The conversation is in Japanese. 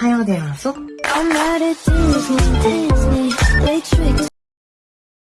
はようでやんす。